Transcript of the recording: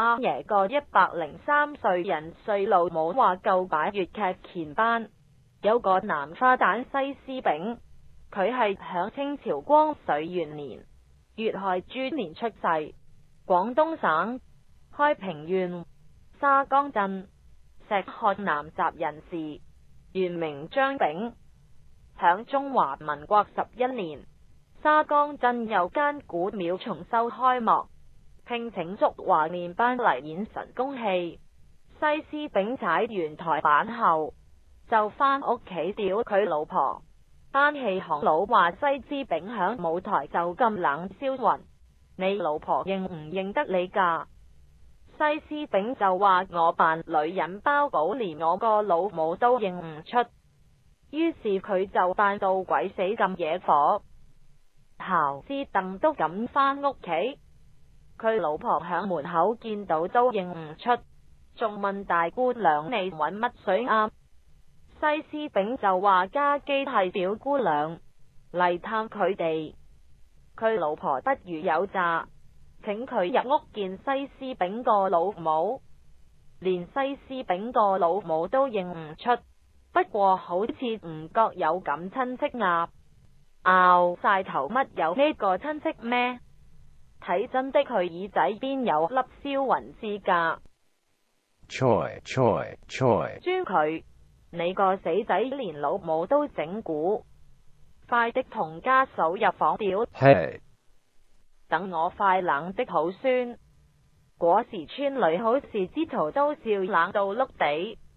阿爷个一百零三岁人岁老冇话够摆粤剧前班，有个南花旦西施炳，佢系响清朝光绪元年粤亥猪年出世，广东省开平县沙江镇石汉南集人士，原名张炳，响中华民国十一年沙江镇有间古庙重修开幕。聘请祝华年班嚟演神功戏，西施炳踩完台板后就返屋企屌佢老婆。班戏行佬话西施炳响舞台就咁冷烧魂，你老婆认唔认得你噶？西施炳就话我扮女人包保，连我个老母都认唔出，于是佢就扮到鬼死咁惹火，靠支凳都咁返屋企。佢老婆响门口见到都认唔出，仲问大姑娘你搵乜水啊？西施炳就话家基系表姑娘嚟探佢哋，佢老婆不如有诈，请佢入屋见西施炳个老母，连西施炳个老母都认唔出，不过好似唔觉有咁亲戚啊，拗晒头乜有呢个亲戚咩？睇真的佢耳仔边有粒消云之格，吹吹吹！专佢，你个死仔连老母都整蛊，快的同家属入房屌，等我快冷的好酸，果时村里好事之徒都笑冷到碌地。